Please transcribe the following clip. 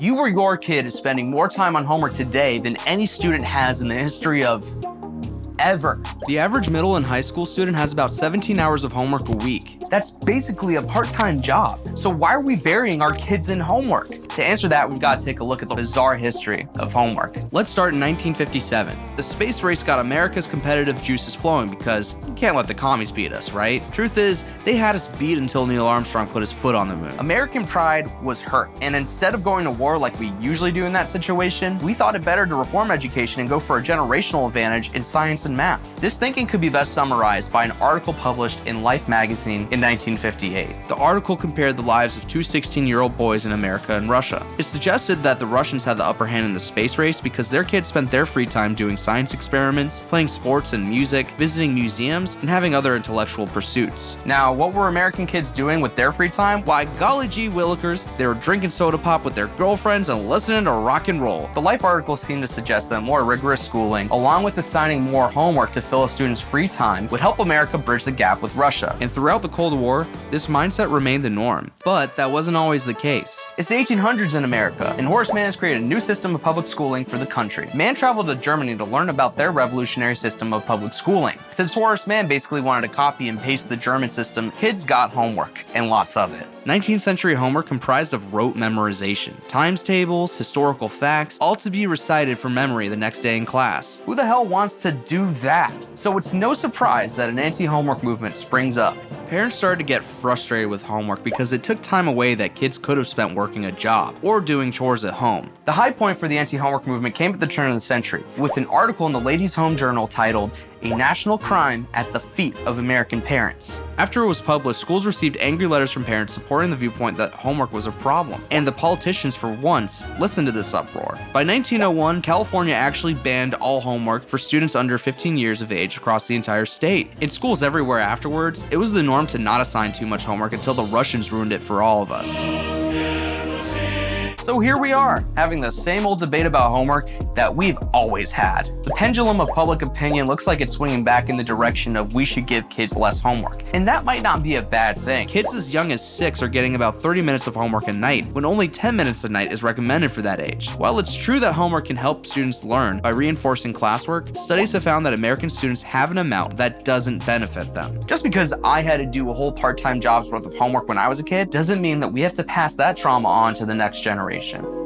You or your kid is spending more time on homework today than any student has in the history of ever. The average middle and high school student has about 17 hours of homework a week. That's basically a part-time job. So why are we burying our kids in homework? To answer that, we've got to take a look at the bizarre history of homework. Let's start in 1957. The space race got America's competitive juices flowing because you can't let the commies beat us, right? Truth is, they had us beat until Neil Armstrong put his foot on the moon. American pride was hurt, and instead of going to war like we usually do in that situation, we thought it better to reform education and go for a generational advantage in science and math. This thinking could be best summarized by an article published in Life magazine in 1958. The article compared the lives of two 16-year-old boys in America and Russia. It suggested that the Russians had the upper hand in the space race because their kids spent their free time doing science experiments, playing sports and music, visiting museums, and having other intellectual pursuits. Now, what were American kids doing with their free time? Why, golly gee willikers, they were drinking soda pop with their girlfriends and listening to rock and roll. The Life article seemed to suggest that more rigorous schooling, along with assigning more homework to fill a student's free time, would help America bridge the gap with Russia. And throughout the Cold War, this mindset remained the norm. But that wasn't always the case. It's the 1800s in America, and Horace Mann has created a new system of public schooling for the country. Mann traveled to Germany to learn about their revolutionary system of public schooling. Since Horace Mann basically wanted to copy and paste the German system, kids got homework, and lots of it. 19th century homework comprised of rote memorization, times tables, historical facts, all to be recited from memory the next day in class. Who the hell wants to do that? So it's no surprise that an anti-homework movement springs up. Parents started to get frustrated with homework because it took time away that kids could have spent working a job or doing chores at home. The high point for the anti-homework movement came at the turn of the century with an article in the Ladies' Home Journal titled a national crime at the feet of American parents. After it was published, schools received angry letters from parents supporting the viewpoint that homework was a problem, and the politicians for once listened to this uproar. By 1901, California actually banned all homework for students under 15 years of age across the entire state. In schools everywhere afterwards, it was the norm to not assign too much homework until the Russians ruined it for all of us. So here we are, having the same old debate about homework that we've always had. The pendulum of public opinion looks like it's swinging back in the direction of we should give kids less homework. And that might not be a bad thing. Kids as young as 6 are getting about 30 minutes of homework a night, when only 10 minutes a night is recommended for that age. While it's true that homework can help students learn by reinforcing classwork, studies have found that American students have an amount that doesn't benefit them. Just because I had to do a whole part-time job's worth of homework when I was a kid, doesn't mean that we have to pass that trauma on to the next generation generation.